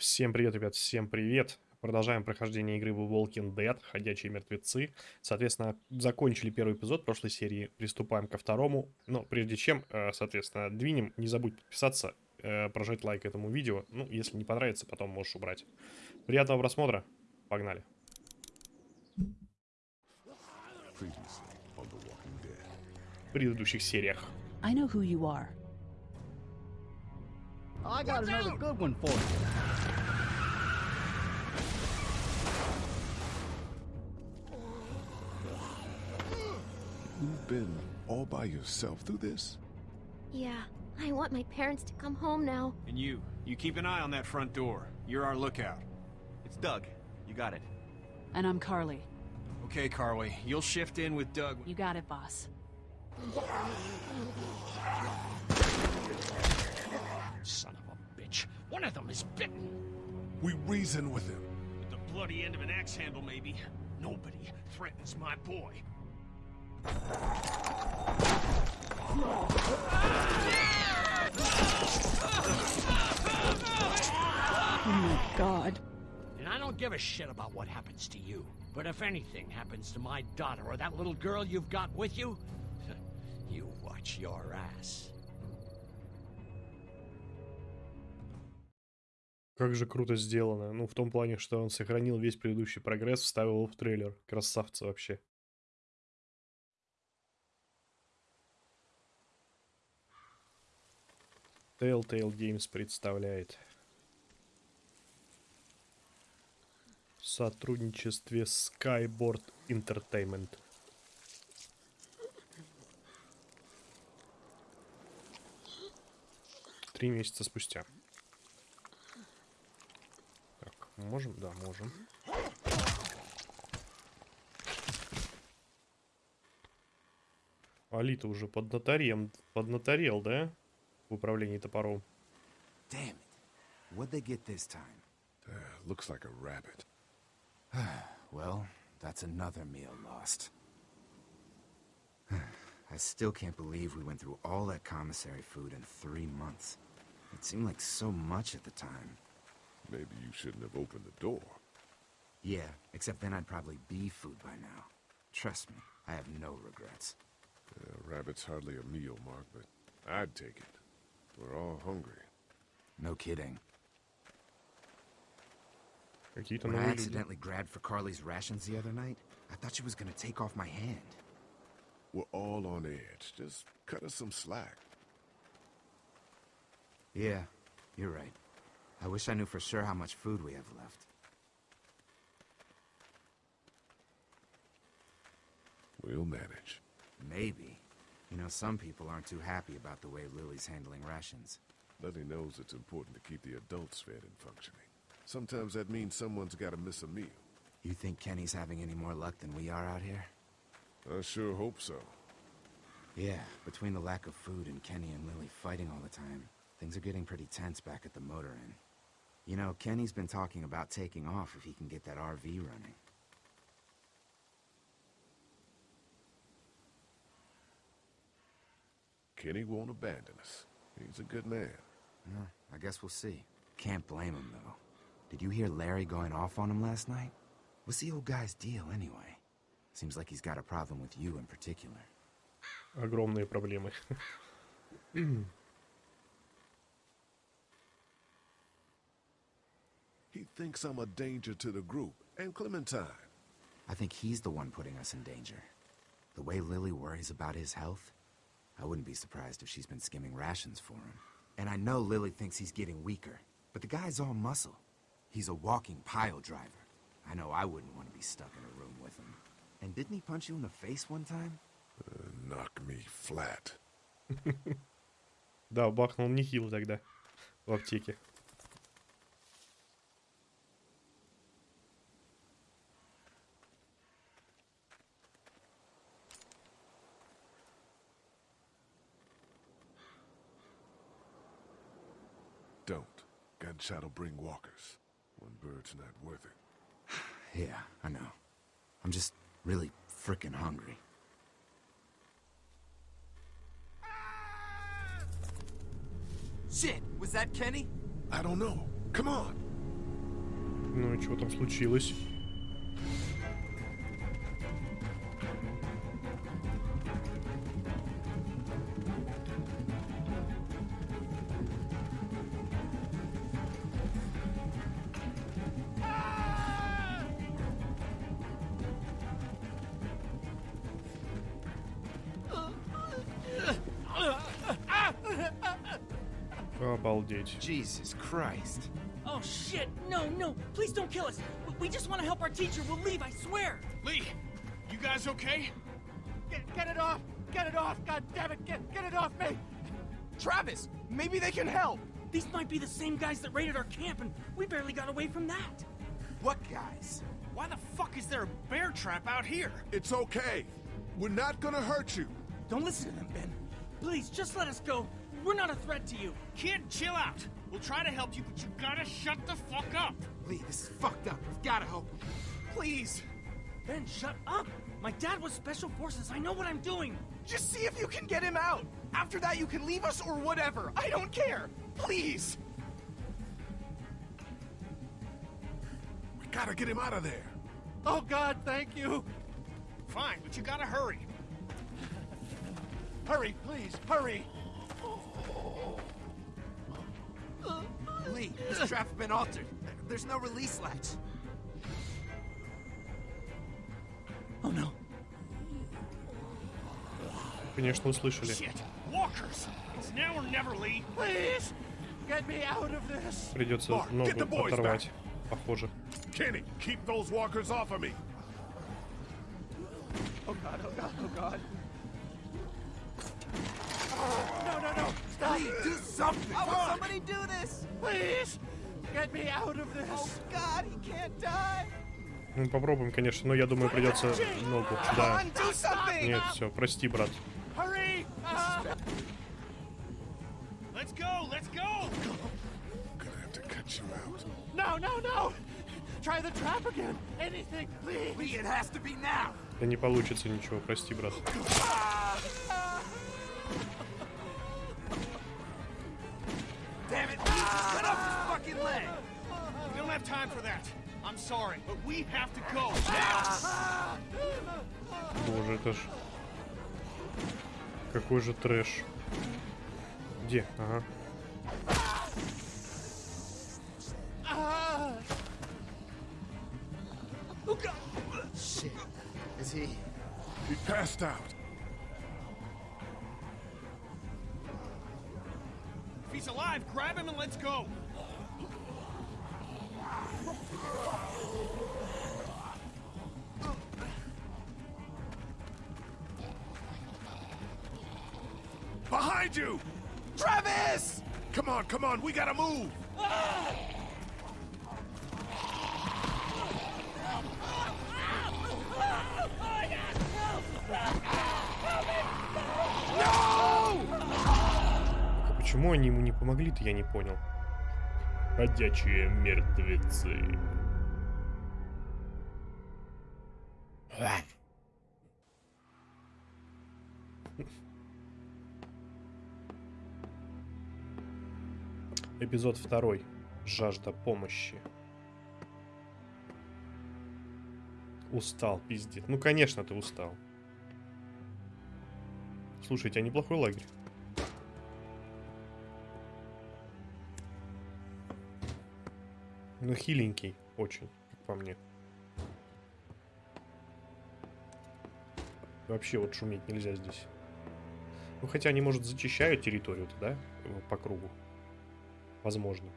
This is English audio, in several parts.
Всем привет, ребят, всем привет. Продолжаем прохождение игры The Walking Dead, Ходячие мертвецы. Соответственно, закончили первый эпизод прошлой серии, приступаем ко второму. Но прежде чем, э, соответственно, двинем, не забудь подписаться, э, прожать лайк этому видео. Ну, если не понравится, потом можешь убрать. Приятного просмотра, погнали. В предыдущих сериях. I know who you are. I got another good one for you. You've been all by yourself through this? Yeah, I want my parents to come home now. And you, you keep an eye on that front door. You're our lookout. It's Doug. You got it. And I'm Carley. Okay, Carley, you'll shift in with Doug. You got it, boss. Son of a bitch. One of them is bitten. We reason with him. With the bloody end of an axe handle, maybe. Nobody threatens my boy. Oh my god. And I don't give a shit about what happens to you. But if anything happens to my daughter or that little girl you've got with you, you watch your ass. Как же круто сделано. Ну, в том плане, что он сохранил весь предыдущий прогресс, вставил его в трейлер. Красавцы вообще. Telltale Games представляет. В сотрудничестве Skyboard Entertainment. Три месяца спустя. Так, можем? Да, можем. Алита уже поднаторем, поднаторел, да? В управлении топором. Damn it. What'd they get this time? Uh, looks like a rabbit. Well, that's another meal lost. I still can't believe we went through all that commissary food in three months. It seemed like so much at the time. Maybe you shouldn't have opened the door. Yeah, except then I'd probably be food by now. Trust me, I have no regrets. Uh, rabbit's hardly a meal, Mark, but I'd take it. We're all hungry. No kidding. When I accidentally grabbed for Carley's rations the other night, I thought she was gonna take off my hand. We're all on edge. Just cut us some slack. Yeah, you're right. I wish I knew for sure how much food we have left. We'll manage. Maybe. You know, some people aren't too happy about the way Lilly's handling rations. Letty knows it's important to keep the adults fed and functioning. Sometimes that means someone's got to miss a meal. You think Kenny's having any more luck than we are out here? I sure hope so. Yeah, between the lack of food and Kenny and Lilly fighting all the time, things are getting pretty tense back at the motor inn. You know, Kenny's been talking about taking off if he can get that RV running. Kenny won't abandon us. He's a good man. Yeah, I guess we'll see. Can't blame him, though. Did you hear Larry going off on him last night? What's the old guy's deal, anyway? Seems like he's got a problem with you in particular. Огромные проблемы. He thinks I'm a danger to the group and Clementine. I think he's the one putting us in danger. The way Lilly worries about his health, I wouldn't be surprised if she's been skimming rations for him. And I know Lilly thinks he's getting weaker, but the guy's all muscle. He's a walking pile driver. I know I wouldn't want to be stuck in a room with him. And didn't he punch you in the face one time? Uh, knock me flat. Да, бахнул нехило тогда в аптеке. Gunshot'll bring walkers. One bird's not worth it. Yeah, I know. I'm just really frickin' hungry. Shit, was that Kenny? I don't know. Come on. Ну и что там случилось? Обалдеть. Jesus Christ. Oh shit! No, no! Please don't kill us! We- We just want to help our teacher. We'll leave, I swear! Lee, you guys okay? Get, get it off! Get it off! God damn it! Get, get it off me! Travis! Maybe they can help! These might be the same guys that raided our camp, and we barely got away from that. What guys? Why the fuck is there a bear trap out here? It's okay. We're not gonna hurt you. Don't listen to them, Ben. Please, just let us go. We're not a threat to you. Kid, chill out. We'll try to help you, but you gotta shut the fuck up. Lee, this is fucked up. We've gotta help him. Please. Ben, shut up! My dad was Special Forces. I know what I'm doing. Just see if you can get him out. After that, you can leave us or whatever. I don't care. Please. We gotta get him out of there. Oh God, thank you! Fine, but you gotta hurry. Hurry, please, hurry! Lee, this trap's been altered. There's no release latch. Oh no. Конечно, услышали. Shit. Walkers. It's now or never, Lee. Please! Get me out of this! Придется Mark, ногу get the boys оторвать, похоже. Kenny, keep those walkers off of me. Oh God, oh God, oh God. Do this? Please! Get me out of this! Oh God, he can't die. Ну, попробуем, конечно, но я думаю, придется ногу. Да. Нет, все, прости, брат. Hurry! Ah! Let's go, let's go. Gonna have to cut you out. No, no, no! Try the trap again! Anything, please! Lee, it has to be now! Да не получится ничего, прости, брат. Damn it, just cut off his fucking leg! We don't have time for that. I'm sorry, but we have to go now. Боже, это ж... Какой же трэш. Где? Ага. Ah! Shit. Is he... He passed out. Alive, grab him and let's go. Behind you! Travis! Come on, come on, we gotta move! А почему они ему не помогли-то, я не понял. Ходячие мертвецы. Эпизод второй. Жажда помощи. Устал, пиздец. Ну, конечно, ты устал. Слушайте, а неплохой лагерь. Ну, хиленький очень, как по мне. Вообще вот шуметь нельзя здесь. Ну, хотя они, может, зачищают территорию-то, да? По кругу. Возможно.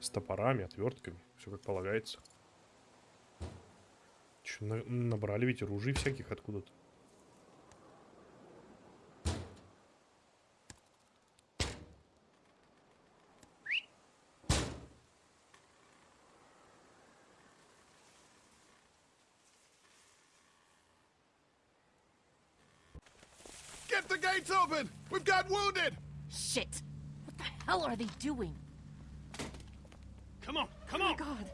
С топорами, отвертками. Все как полагается. Че, набрали ведь ружей всяких откуда-то. Gates open! We've got wounded! Shit! What the hell are they doing? Come on, come Oh my on. god.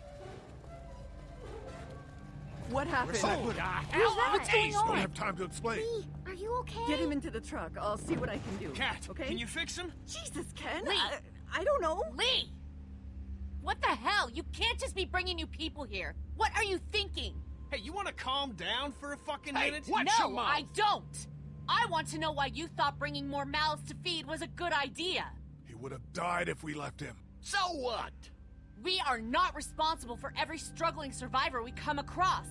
What happened? Who the hell Who's that? are What's going these? on? Don't have time to explain. Lee, are you okay? Get him into the truck. I'll see what I can do. Cat, okay? can you fix him? Jesus, Ken. Lee. I, I don't know. Lee! What the hell? You can't just be bringing new people here. What are you thinking? Hey, you want to calm down for a fucking Hey, minute? what? Watch your no, mouth. I don't. I want to know why you thought bringing more mouths to feed was a good idea. He would have died if we left him. So what? We are not responsible for every struggling survivor we come across.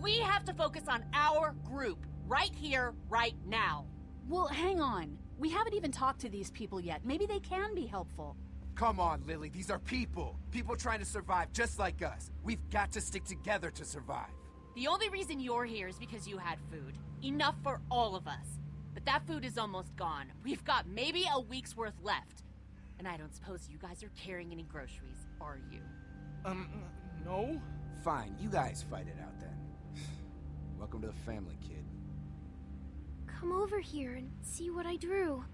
We have to focus on our group, right here, right now. Well, hang on. We haven't even talked to these people yet. Maybe they can be helpful. Come on, Lilly. These are people. People trying to survive just like us. We've got to stick together to survive. The only reason you're here is because you had food. Enough for all of us. But that food is almost gone. We've got maybe a week's worth left. And I don't suppose you guys are carrying any groceries, are you? Um, no? Fine, you guys fight it out then. Welcome to the family, kid. Come over here and see what I drew.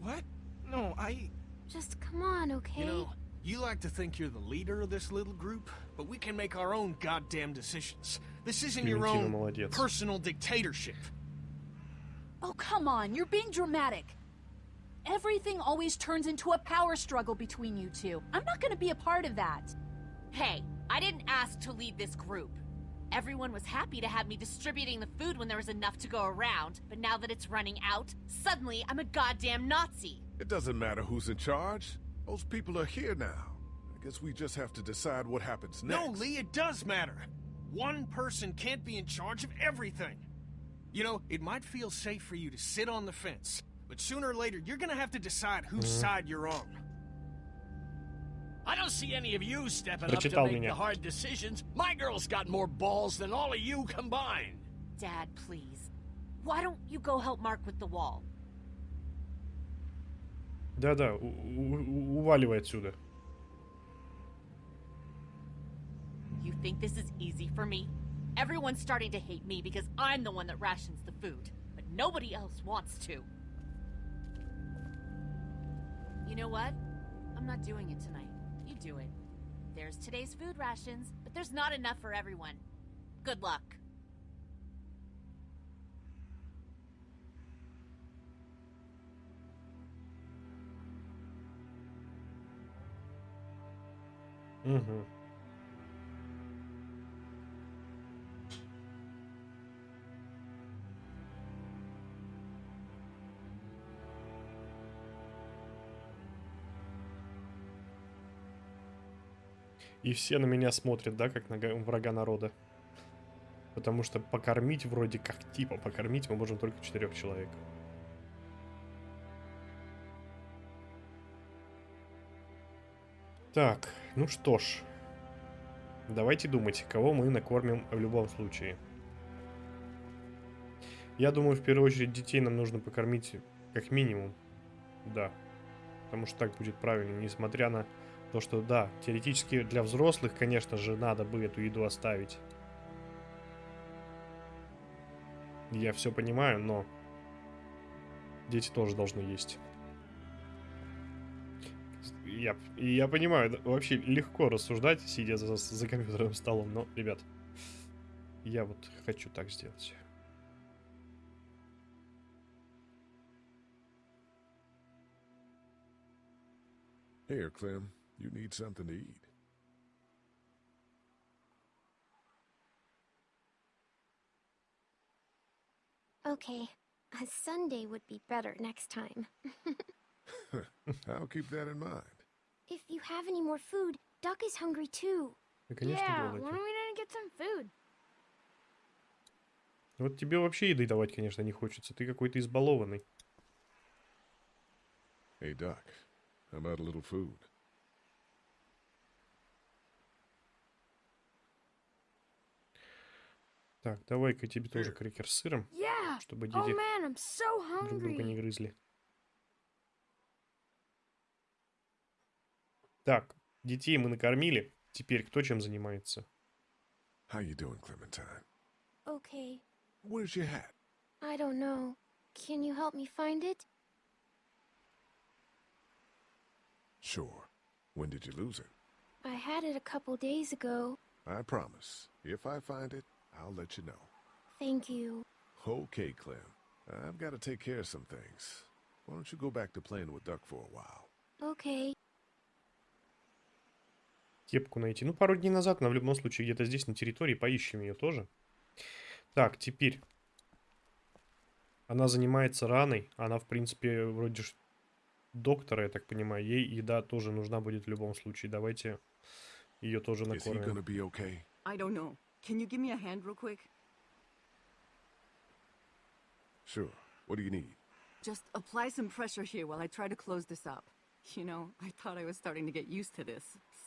What? No, I. Just come on, okay? You know, you like to think you're the leader of this little group, but we can make our own goddamn decisions. This isn't your own personal dictatorship. Oh, come on. You're being dramatic. Everything always turns into a power struggle between you two. I'm not going to be a part of that. Hey, I didn't ask to lead this group. Everyone was happy to have me distributing the food when there was enough to go around, but now that it's running out, suddenly I'm a goddamn Nazi. It doesn't matter who's in charge. Those people are here now. I guess we just have to decide what happens next. No, Lee, it does matter. One person can't be in charge of everything. You know, it might feel safe for you to sit on the fence, but sooner or later, you're gonna have to decide whose side you're on. I don't see any of you stepping up to Прочитал make меня. the hard decisions. My girl's got more balls than all of you combined. Dad, please. Why don't you go help Mark with the wall? Да-да, у- у- уваливай отсюда. You think this is easy for me? Everyone's starting to hate me because I'm the one that rations the food, but nobody else wants to. You know what? I'm not doing it tonight. You do it. There's today's food rations, but there's not enough for everyone. Good luck. Mm-hmm. И все на меня смотрят, да, как на га- врага народа. Потому что покормить вроде как типа покормить мы можем только четырех человек. Так, ну что ж. Давайте думать, кого мы накормим в любом случае. Я думаю, в первую очередь детей нам нужно покормить как минимум. Да. Потому что так будет правильно, несмотря на то, что да, теоретически для взрослых, конечно же, надо бы эту еду оставить. Я все понимаю, но дети тоже должны есть. Я, я понимаю, вообще легко рассуждать, сидя за, за компьютерным столом, но, ребят, я вот хочу так сделать. Here, Clem. You need something to eat. Okay, a Sunday would be better next time. I'll keep that in mind. If you have any more food, Duck is hungry too. Yeah, why don't we didn't get some food? Вот тебе вообще еды давать, конечно, не хочется. Ты какой-то избалованный. Hey, Duck. How about a little food? Так, давай-ка тебе тоже крекер с сыром, Yeah. чтобы Oh дети man, I'm so друг друга не грызли. Так, детей мы накормили. Теперь кто чем занимается? How you doing, Clementine? Okay, Where's your hat? I don't know. Can you help me find it? Sure. When did you lose it? I had it a couple days ago. I promise. If I find it, I'll let you know. Thank you. Okay, Clem. I've got to take care of some things. Why don't you go back to playing with Duck for a while? Okay. Кепку найти. Ну, пару дней назад, но в любом случае где-то здесь, на территории, поищем ее тоже. Так, теперь. Она занимается раной. Она, в принципе, вроде ж доктора, я так понимаю. Ей еда тоже нужна будет в любом случае. Давайте ее тоже накормим. Gonna be okay? I don't know. Can you give me a hand real quick? Sure. What do you need? Just apply some pressure here while I try to close this up. You know, I thought I was starting to get used to this,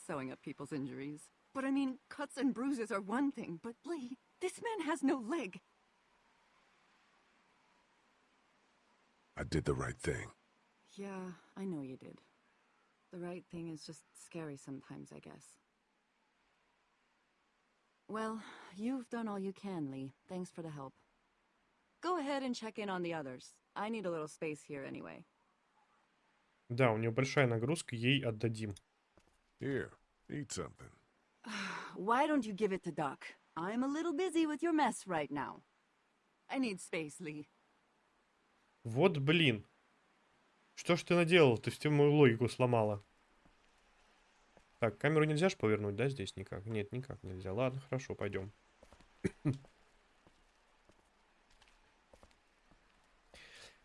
sewing up people's injuries. But I mean, cuts and bruises are one thing, but Lee, this man has no leg. I did the right thing. Yeah, I know you did. The right thing is just scary sometimes, I guess. Well, you've done all you can, Lee. Thanks for the help. Go ahead and check in on the others. I need a little space here anyway. Да, у нее большая нагрузка, ей отдадим. Here, eat something. Why don't you give it to Duck? I'm a little busy with your mess right now. I need space, Lee. Вот блин. Что ж ты наделал? Ты всю мою логику сломала. Так, камеру нельзя же повернуть, да, здесь никак? Нет, никак нельзя. Ладно, хорошо, пойдем.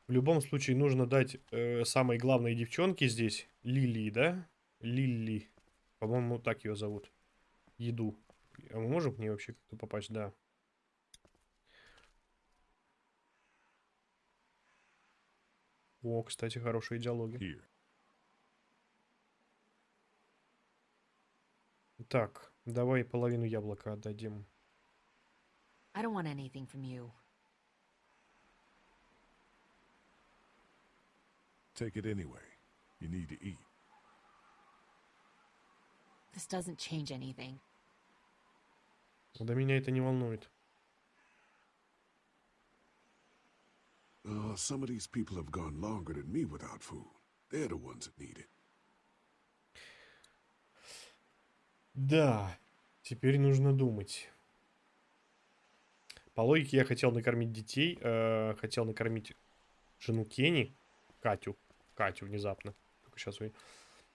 В любом случае нужно дать э, самой главной девчонке здесь, Лилии, да? Лили. По-моему, так ее зовут. Еду. А мы можем к ней вообще как-то попасть? Да. О, кстати, хорошие диалоги. Here. Так, давай половину яблока отдадим. I don't want anything from you. Take it anyway. You need to eat. This doesn't change anything. Да меня это не волнует. Uh, some of these people have gone longer than me without food. They're the ones that need it. Да, теперь нужно думать. По логике я хотел накормить детей, э, хотел накормить жену Кенни, Катю, Катю внезапно, только сейчас вы,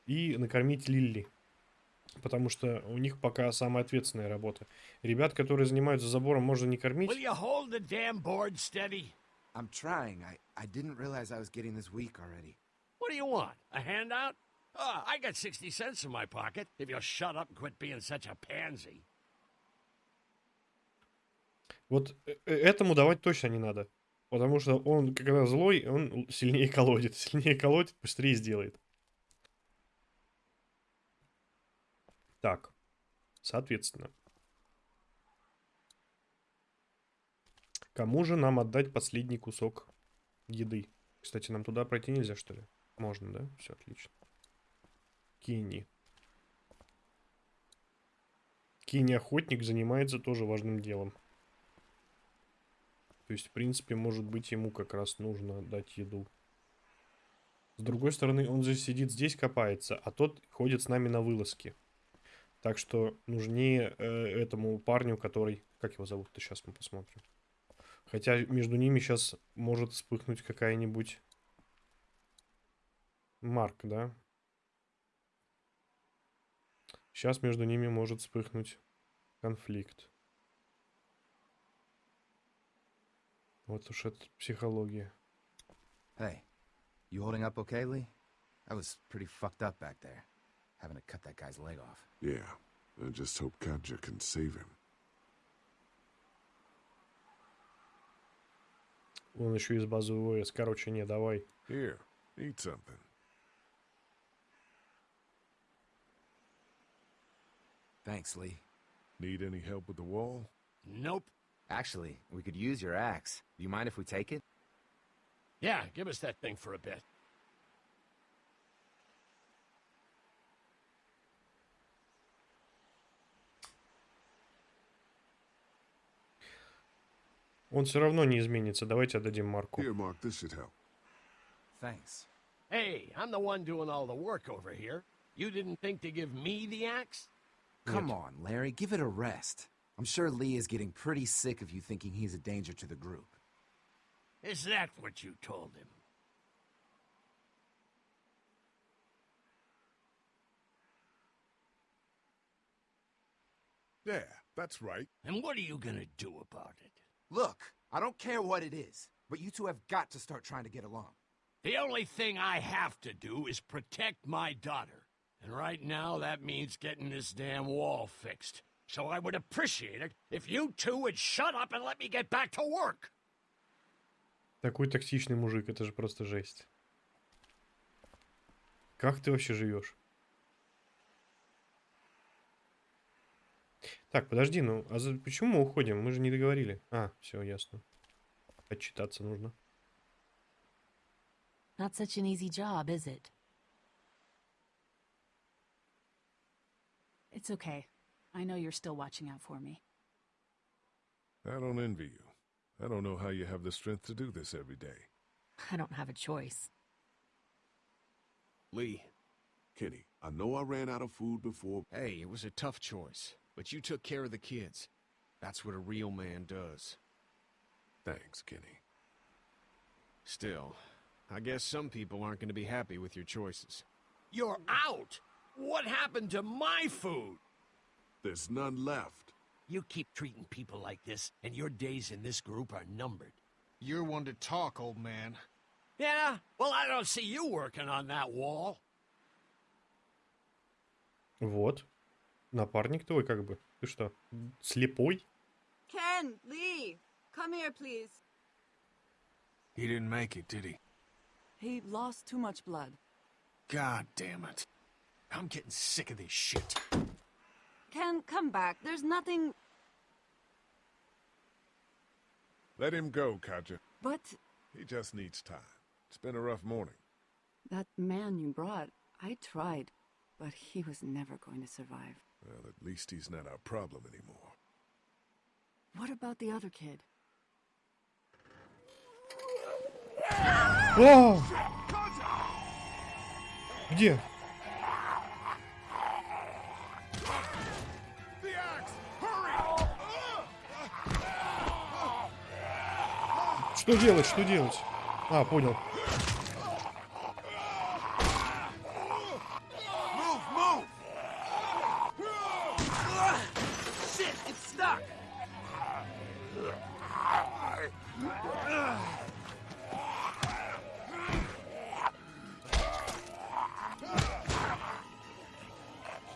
и накормить Лилли, потому что у них пока самая ответственная работа. Ребят, которые занимаются забором, можно не кормить. Will you hold the damn board steady? I'm trying. I, I didn't realize I was getting this weak already. What do you want? A handout? Oh, I got 60 cents in my pocket if you'll shut up and quit being such a pansy. Вот э- э- этому давать точно не надо. Потому что он, когда злой, он сильнее колодит. Сильнее колодит, быстрее сделает. Так, соответственно. Кому же нам отдать последний кусок еды? Кстати, нам туда пройти нельзя, что ли? Можно, да? Все отлично. Кенни. Кенни охотник занимается тоже важным делом. То есть, в принципе, может быть, ему как раз нужно дать еду. С другой стороны, он же сидит здесь, копается, а тот ходит с нами на вылазки. Так что нужнее э, этому парню, который... Как его зовут-то? Сейчас мы посмотрим. Хотя между ними сейчас может вспыхнуть какая-нибудь... Марк, да? Сейчас между ними может вспыхнуть конфликт. Вот уж это психология. Hey, you holding up okay, Lee? I was pretty fucked up back there, having to cut that guy's leg off. Yeah, I just hope Katja can save him. Он еще из базы ОС. Короче, не, давай. Here, eat something. Thanks, Lee. Need any help with the wall? Nope. Actually, we could use your axe. Do you mind if we take it? Yeah, give us that thing for a bit. Он все равно не изменится. Давайте отдадим Марку. Here, Mark, this should help. Thanks. Hey, I'm the one doing all the work over here. You didn't think to give me the axe? Come on, Larry, give it a rest. I'm sure Lee is getting pretty sick of you thinking he's a danger to the group. Is that what you told him? Yeah, that's right. And what are you gonna do about it? Look, I don't care what it is, but you two have got to start trying to get along. The only thing I have to do is protect my daughter. And right now, that means getting this damn wall fixed. So I would appreciate it if you two would shut up and let me get back to work. Такой токсичный мужик, это же просто жесть. Как ты вообще живешь? Так, подожди, ну, а за... почему мы уходим? Мы же не договорили. А, все, ясно. Отчитаться нужно. Not such an easy job, is it? It's okay. I know you're still watching out for me. I don't envy you. I don't know how you have the strength to do this every day. I don't have a choice. Lee, Kenny, I know I ran out of food before. hey, it was a tough choice, but you took care of the kids. That's what a real man does. Thanks, Kenny. Still, I guess some people aren't going to be happy with your choices. You're out! What happened to my food? There's none left. You keep treating people like this, and your days in this group are numbered. You're one to talk, old man. Yeah? Well, I don't see you working on that wall. Вот. Напарник твой как бы. Ты что, слепой? Ken, Lee, come here, please. He didn't make it, did he? He lost too much blood. God damn it. I'm getting sick of this shit. Ken, come back. There's nothing... Let him go, Katjaa. But... He just needs time. It's been a rough morning. That man you brought, I tried, but he was never going to survive. Well, at least he's not our problem anymore. What about the other kid? Whoa! Где? Что делать, что делать? А, понял.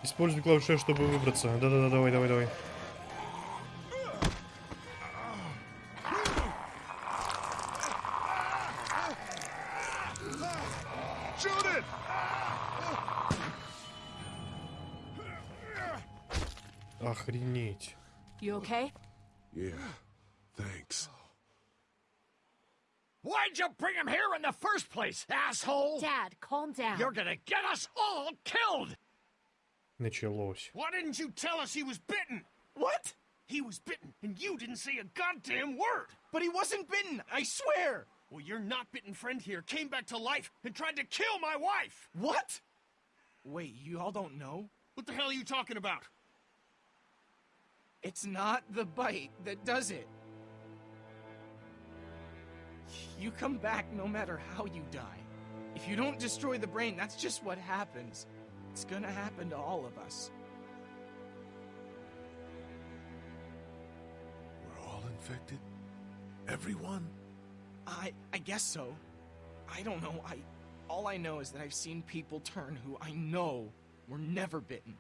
Используй клавишу, чтобы выбраться. Да-да-да, давай, давай, давай. asshole? Dad, calm down. You're gonna get us all killed! Началось. Why didn't you tell us he was bitten? What? He was bitten, and you didn't say a goddamn word! But he wasn't bitten, I swear! Well, your not bitten friend here came back to life and tried to kill my wife! What? Wait, you all don't know? What the hell are you talking about? It's not the bite that does it. You come back no matter how you die. If you don't destroy the brain, that's just what happens. It's gonna happen to all of us. We're all infected? Everyone? I I guess so. I don't know. I all I know is that I've seen people turn who I know were never bitten.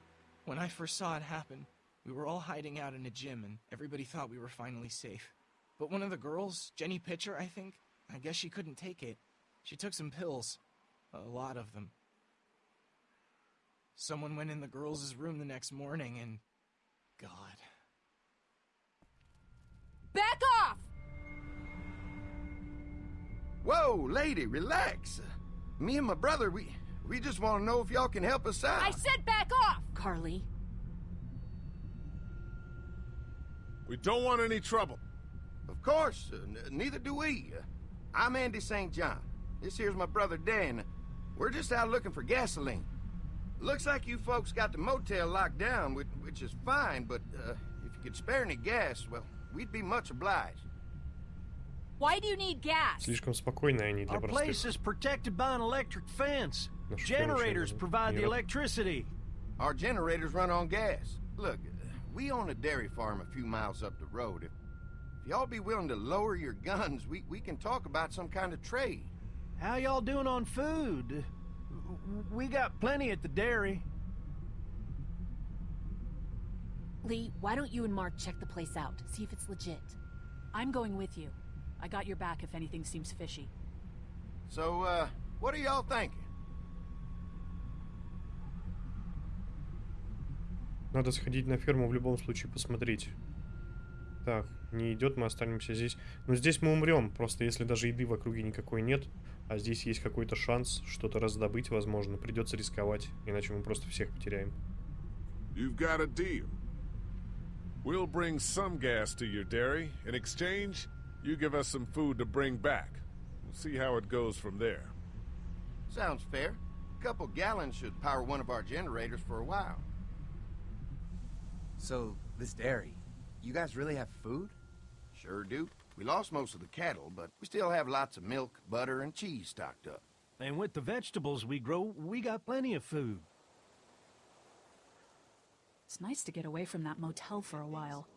When I first saw it happen, we were all hiding out in a gym and everybody thought we were finally safe. But one of the girls, Jenny Pitcher, I think, I guess she couldn't take it. She took some pills. A lot of them. Someone went in the girls' room the next morning and God. Back off! Whoa, lady, relax. Me and my brother, we we just want to know if y'all can help us out. I said back off! Carley. We don't want any trouble. Of course, uh, n- neither do we. Uh, I'm Andy St. John. This here's my brother Dan. We're just out looking for gasoline. Looks like you folks got the motel locked down, which, which is fine, but uh, if you could spare any gas, well, we'd be much obliged. Why do you need gas? Слишком спокойные они для Our place простых. is protected by an electric fence. Ну, что Generators вообще, provide the не рад- electricity. Our generators run on gas. Look, we own a dairy farm a few miles up the road. If, if y'all be willing to lower your guns, we, we can talk about some kind of trade. How y'all doing on food? We got plenty at the dairy. Lee, why don't you and Mark check the place out, see if it's legit? I'm going with you. I got your back if anything seems fishy. So, uh, what are y'all thinking? Надо сходить на ферму в любом случае посмотреть. Так, не идет, мы останемся здесь. Но здесь мы умрем, просто если даже еды в округе никакой нет, а здесь есть какой-то шанс что-то раздобыть, возможно, придется рисковать, иначе мы просто всех потеряем. You've got a deal. We'll bring some gas to your dairy. In exchange, you give us some food to bring back. We'll see how it goes from there. Sounds fair. A couple gallons should power one of our generators for a while. So, this dairy, you guys really have food? Sure do. We lost most of the cattle, but we still have lots of milk, butter, and cheese stocked up. And with the vegetables we grow, we got plenty of food. It's nice to get away from that motel for a while.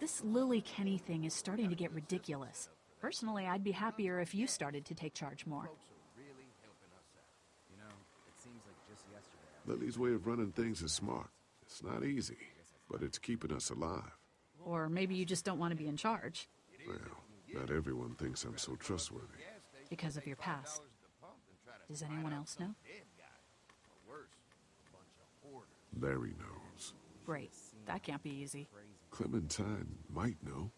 This Lilly Kenny thing is starting to get ridiculous. Personally, I'd be happier if you started to take charge more. You know, it seems like just yesterday. Lilly's way of running things is smart. It's not easy, but it's keeping us alive. Or maybe you just don't want to be in charge Well, not everyone thinks I'm so trustworthy. because of your past. Does anyone else know? Larry knows. Great. That can't be easy. Clementine might know.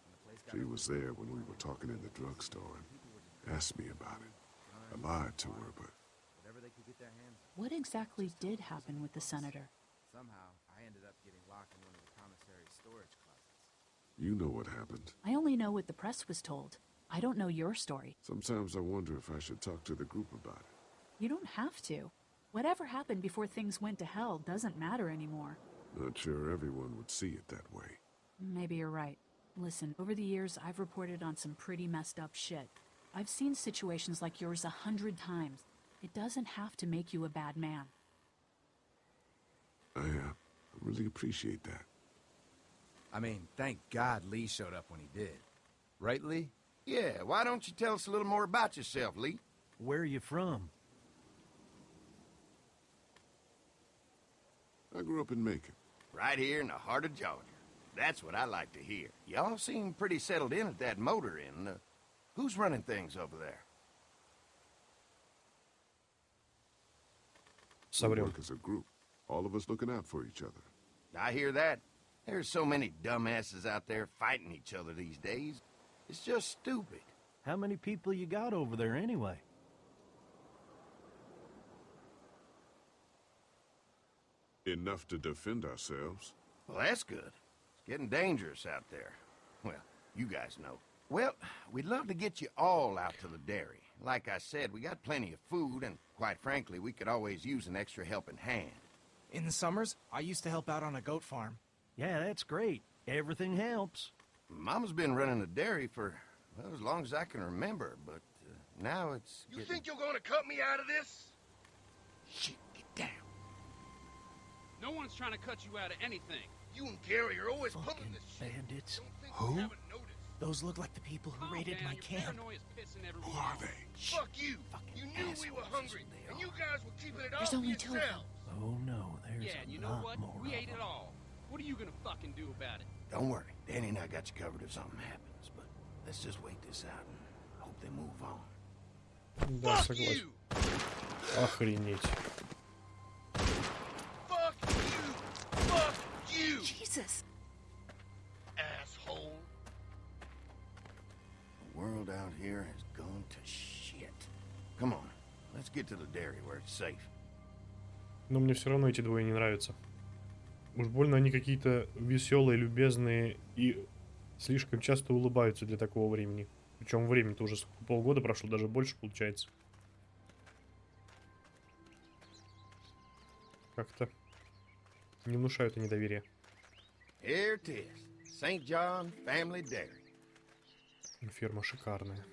She was there when we were talking in the drugstore and asked me about it. I lied to her, but Whatever they could get their hands What exactly did happen with the senator? Somehow, I ended up getting locked in one of the commissary's storage closets. You know what happened. I only know what the press was told. I don't know your story. Sometimes I wonder if I should talk to the group about it. You don't have to. Whatever happened before things went to hell doesn't matter anymore. Not sure everyone would see it that way. Maybe you're right. Listen, over the years, I've reported on some pretty messed up shit. I've seen situations like yours a hundred times. It doesn't have to make you a bad man. I, uh, really appreciate that. I mean, thank God Lee showed up when he did. Right, Lee? Yeah, why don't you tell us a little more about yourself, Lee? Where are you from? I grew up in Macon. Right here in the heart of Georgia. That's what I like to hear. Y'all seem pretty settled in at that motor inn. Uh, who's running things over there? Somebody we work as a group. All of us looking out for each other. I hear that. There's so many dumbasses out there fighting each other these days. It's just stupid. How many people you got over there anyway? Enough to defend ourselves. Well, that's good. It's getting dangerous out there. Well, you guys know. Well, we'd love to get you all out to the dairy. Like I said, we got plenty of food, and quite frankly, we could always use an extra helping hand. In the summers, I used to help out on a goat farm. Yeah, that's great. Everything helps. Mama's been running a dairy for well, as long as I can remember, but uh, now it's. You getting- think you're gonna cut me out of this? Shit, get down. No one's trying to cut you out of anything. You and Gary are always pulling this shit. Bandits. Who? Those look like the people who raided my camp. Who are they? Fuck you. You knew we were hungry, and you guys were keeping it all There's only two of them. yourselves. Oh no, there's Yeah, a and you know lot what? more. We ate it them. all. What are you gonna fucking do about it? Don't worry, Danny and I got you covered if something happens, but let's just wait this out and hope they move on. Да, согласен. Охренеть. Fuck you. Fuck you. Jesus! Asshole. The world out here has gone to shit. Come on, let's get to the dairy where it's safe. Но мне все равно эти двое не нравятся. Уж больно они какие-то веселые, любезные и слишком часто улыбаются для такого времени. Причем время-то уже сколько, полгода прошло, даже больше получается. Как-то не внушают они доверия. Here it is. St. John Family Dairy. Ферма шикарная.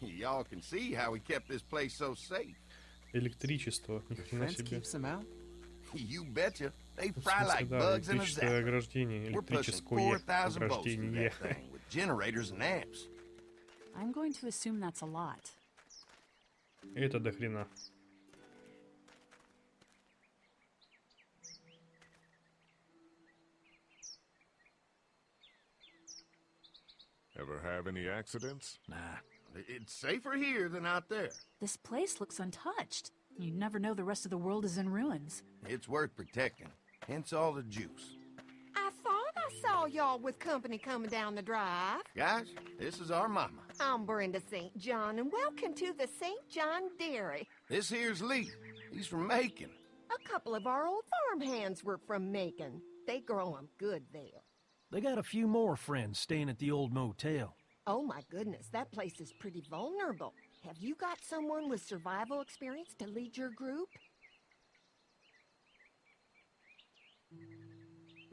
Y'all can see how we kept this place so safe. Электричество, ни хрена себе. You betcha. They В fry смысле, like да, bugs in a электрическое zapper. ограждение, We're pushing электрическое 4,000 volts through ограждение. that thing with generators and amps. I'm going to assume that's a lot. Это до хрена. Ever have any accidents? Nah. It's safer here than out there. This place looks untouched. You never know the rest of the world is in ruins. It's worth protecting. Hence all the juice. I thought I saw y'all with company coming down the drive. Guys, this is our mama. I'm Brenda St. John, and welcome to the St. John Dairy. This here's Lee. He's from Macon. A couple of our old farm hands were from Macon. They grow 'em good there. They got a few more friends staying at the old motel. Oh my goodness, that place is pretty vulnerable. Have you got someone with survival experience to lead your group?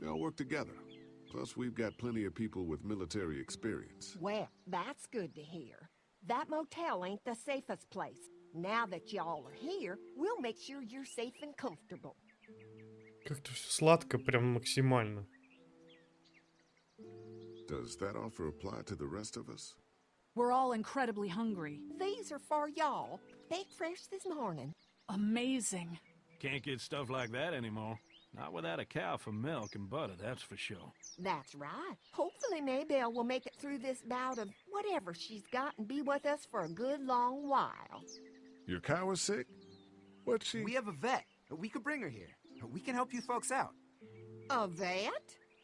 We all work together. Plus, we've got plenty of people with military experience. Well, that's good to hear. That motel ain't the safest place. Now that y'all are here, we'll make sure you're safe and comfortable. Как-то все сладко, прям максимально. Does that offer apply to the rest of us? We're all incredibly hungry. These are for y'all. Baked fresh this morning. Amazing. Can't get stuff like that anymore. Not without a cow for milk and butter, that's for sure. That's right. Hopefully Maybelle will make it through this bout of whatever she's got and be with us for a good long while. Your cow is sick? What's she? We have a vet. We could bring her here. We can help you folks out. A vet?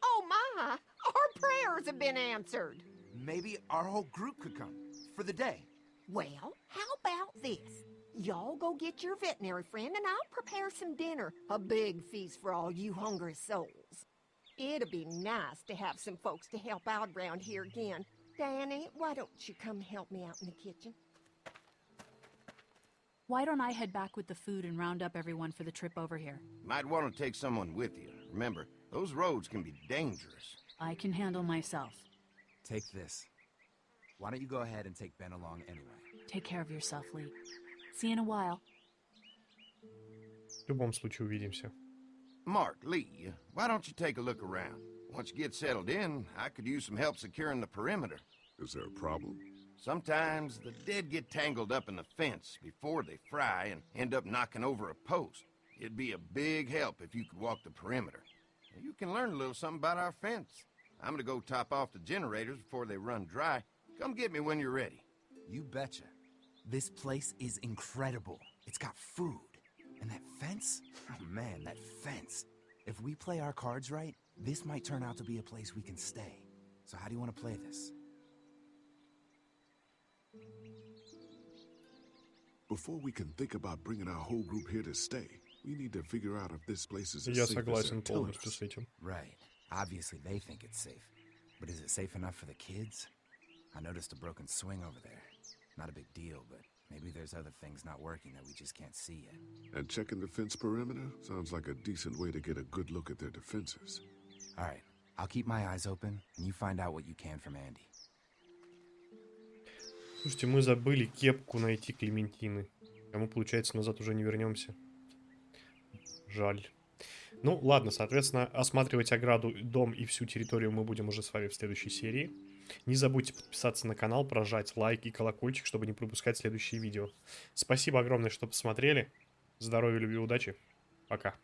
Oh my! Our prayers have been answered. Maybe our whole group could come for the day. Well, how about this? Y'all go get your veterinary friend and I'll prepare some dinner. A big feast for all you hungry souls. It'd be nice to have some folks to help out around here again. Danny, why don't you come help me out in the kitchen? Why don't I head back with the food and round up everyone for the trip over here? Might want to take someone with you. Remember, those roads can be dangerous. I can handle myself. Take this. Why don't you go ahead and take Ben along anyway? Take care of yourself, Lee. See you in a while. В любом случае увидимся. Mark, Lee, why don't you take a look around? Once you get settled in, I could use some help securing the perimeter. Is there a problem? Sometimes the dead get tangled up in the fence before they fry and end up knocking over a post. It'd be a big help if you could walk the perimeter. You can learn a little something about our fence. I'm gonna go top off the generators before they run dry. Come get me when you're ready. You betcha. This place is incredible. It's got food. And that fence? Oh man, that fence. If we play our cards right, this might turn out to be a place we can stay. So how do you want to play this? Before we can think about bringing our whole group here to stay, we need to figure out if this place is as Я safe as согласен they're telling полностью us. с этим. Right. Obviously they think it's safe. But is it safe enough for the kids? I noticed a broken swing over there. Not a big deal, but maybe there's other things not working that we just can't see yet. And checking the fence perimeter sounds like a decent way to get a good look at their defenses. All right. I'll keep my eyes open, and you find out what you can from Andy. Слушайте, мы забыли кепку найти Клементины. А мы, получается, назад уже не вернемся. Жаль. Ну, ладно, соответственно, осматривать ограду, дом и всю территорию мы будем уже с вами в следующей серии. Не забудьте подписаться на канал, прожать лайк и колокольчик, чтобы не пропускать следующие видео. Спасибо огромное, что посмотрели. Здоровья, любви, удачи. Пока.